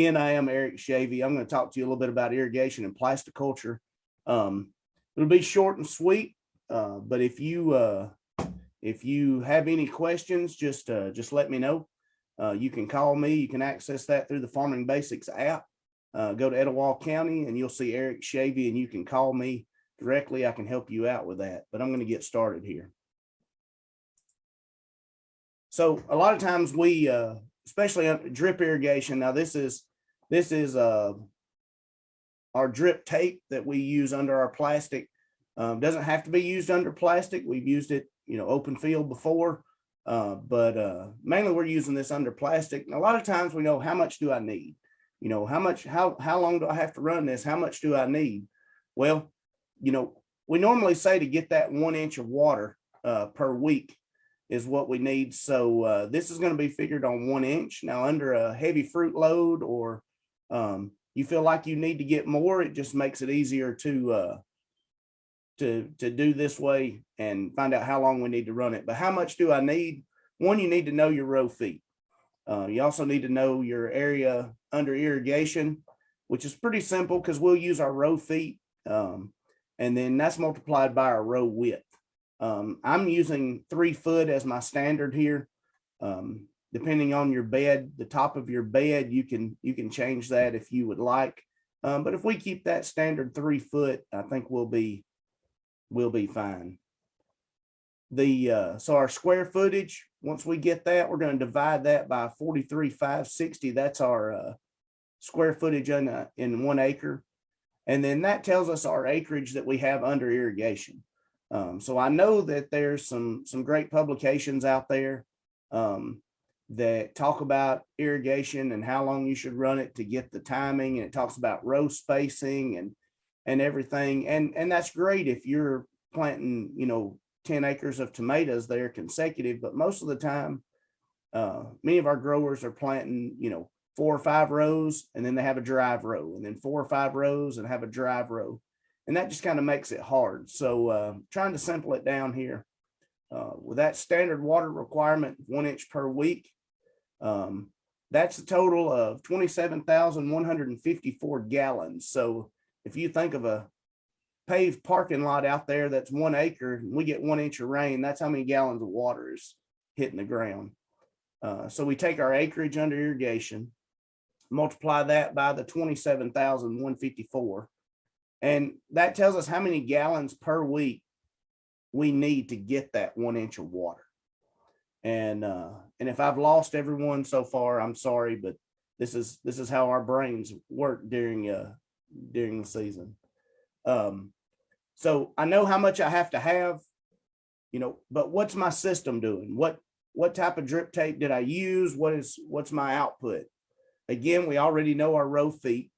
again, I am Eric Schavey. I'm going to talk to you a little bit about irrigation and plasticulture. Um, it'll be short and sweet, uh, but if you uh, if you have any questions, just uh, just let me know. Uh, you can call me. You can access that through the Farming Basics app. Uh, go to Etowah County and you'll see Eric Schavey and you can call me directly. I can help you out with that, but I'm going to get started here. So a lot of times we, uh, especially drip irrigation. Now this is, this is, uh, our drip tape that we use under our plastic. Um, doesn't have to be used under plastic. We've used it, you know, open field before, uh, but, uh, mainly we're using this under plastic. And a lot of times we know how much do I need? You know, how much, how, how long do I have to run this? How much do I need? Well, you know, we normally say to get that one inch of water, uh, per week is what we need. So uh, this is going to be figured on one inch. Now under a heavy fruit load or um, you feel like you need to get more, it just makes it easier to uh, to to do this way and find out how long we need to run it. But how much do I need? One, you need to know your row feet. Uh, you also need to know your area under irrigation, which is pretty simple because we'll use our row feet. Um, and then that's multiplied by our row width. Um, I'm using three foot as my standard here. Um, depending on your bed, the top of your bed, you can you can change that if you would like. Um, but if we keep that standard three foot, I think we'll be we'll be fine. The uh, so our square footage, once we get that, we're going to divide that by 43,560. That's our uh, square footage in, a, in one acre. And then that tells us our acreage that we have under irrigation. Um, so I know that there's some some great publications out there um, that talk about irrigation and how long you should run it to get the timing, and it talks about row spacing and and everything, and and that's great if you're planting, you know, 10 acres of tomatoes there consecutive, but most of the time, uh, many of our growers are planting, you know, four or five rows, and then they have a drive row, and then four or five rows and have a drive row and that just kind of makes it hard. So uh, trying to simple it down here. Uh, with that standard water requirement, one inch per week, um, that's a total of 27,154 gallons. So if you think of a paved parking lot out there that's one acre, and we get one inch of rain, that's how many gallons of water is hitting the ground. Uh, so we take our acreage under irrigation, multiply that by the 27,154, and that tells us how many gallons per week we need to get that one inch of water. And uh, and if I've lost everyone so far, I'm sorry, but this is this is how our brains work during uh during the season. Um, so I know how much I have to have, you know, but what's my system doing? What what type of drip tape did I use? What is what's my output? Again, we already know our row feet.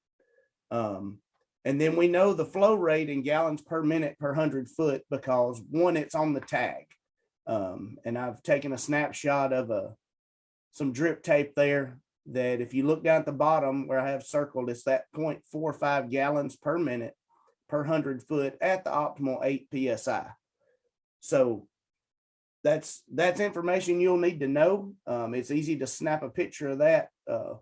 Um, and then we know the flow rate in gallons per minute per hundred foot because one, it's on the tag. Um, and I've taken a snapshot of a some drip tape there that if you look down at the bottom where I have circled, it's that 0.45 gallons per minute per hundred foot at the optimal eight PSI. So that's that's information you'll need to know. Um, it's easy to snap a picture of that uh,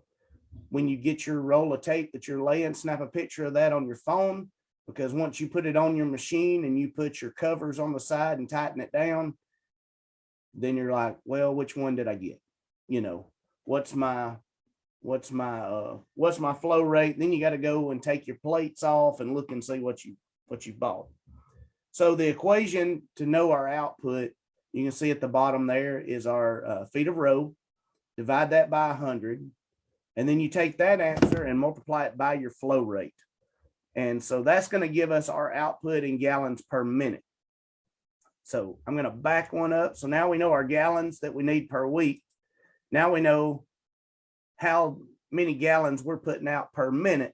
when you get your roll of tape that you're laying, snap a picture of that on your phone, because once you put it on your machine and you put your covers on the side and tighten it down, then you're like, well, which one did I get? You know, what's my, what's my, uh, what's my flow rate? Then you got to go and take your plates off and look and see what you, what you bought. So the equation to know our output, you can see at the bottom there is our uh, feet of row. Divide that by 100 and then you take that answer and multiply it by your flow rate. And so that's going to give us our output in gallons per minute. So I'm going to back one up. So now we know our gallons that we need per week. Now we know how many gallons we're putting out per minute.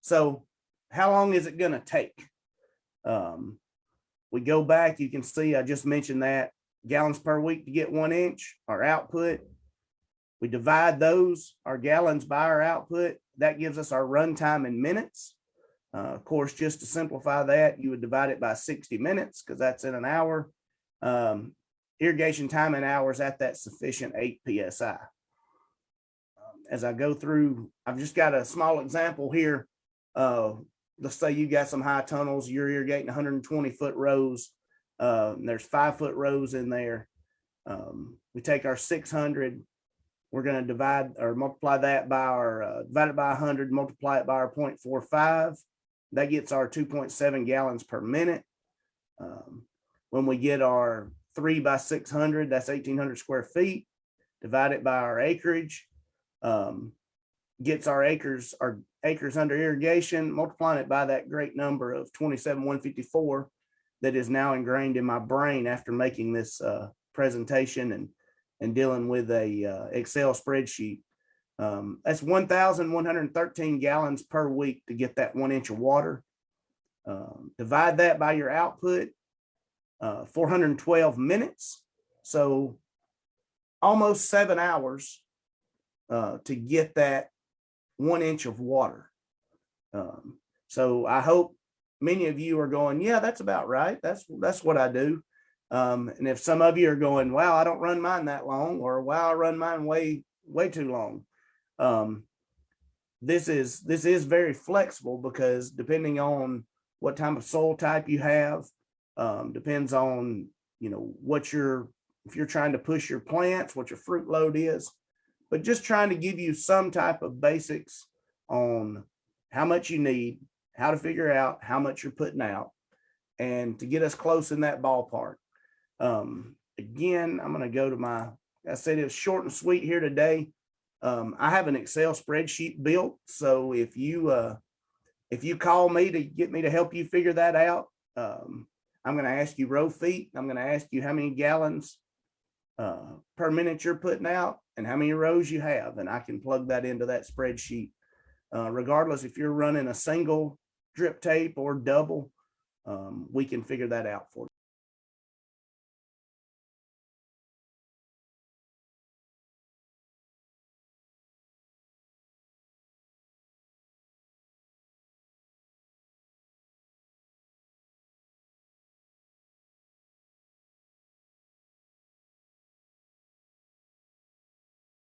So how long is it going to take? Um, we go back, you can see, I just mentioned that gallons per week to get one inch, our output we divide those, our gallons by our output. That gives us our runtime in minutes. Uh, of course, just to simplify that, you would divide it by 60 minutes because that's in an hour. Um, irrigation time in hours at that sufficient 8 PSI. Um, as I go through, I've just got a small example here. Uh, let's say you got some high tunnels, you're irrigating hundred and twenty foot rows. Uh, there's five foot rows in there. Um, we take our six hundred, we're gonna divide or multiply that by our, uh, divide it by hundred, multiply it by our 0.45. That gets our two point seven gallons per minute. Um, when we get our three by six hundred, that's eighteen hundred square feet. divided by our acreage. Um, gets our acres, our acres under irrigation, multiplying it by that great number of twenty-seven, one fifty-four that is now ingrained in my brain after making this, uh, presentation and, and dealing with a, uh, Excel spreadsheet. Um, that's one thousand one hundred and thirteen gallons per week to get that one inch of water. Um, divide that by your output, uh, four hundred and twelve minutes. So almost seven hours uh, to get that one inch of water. Um, so I hope many of you are going, yeah, that's about right. That's that's what I do. Um, and if some of you are going, wow, I don't run mine that long, or wow, I run mine way way too long. Um, this is this is very flexible because depending on what type of soil type you have, um, depends on you know what you're if you're trying to push your plants, what your fruit load is, but just trying to give you some type of basics on how much you need, how to figure out how much you're putting out, and to get us close in that ballpark. Um, again, I'm going to go to my, I said it's short and sweet here today. Um, I have an Excel spreadsheet built. So if you, uh, if you call me to get me to help you figure that out, um, I'm going to ask you row feet. I'm going to ask you how many gallons uh, per minute you're putting out and how many rows you have. And I can plug that into that spreadsheet. Uh, regardless if you're running a single drip tape or double, um, we can figure that out for you.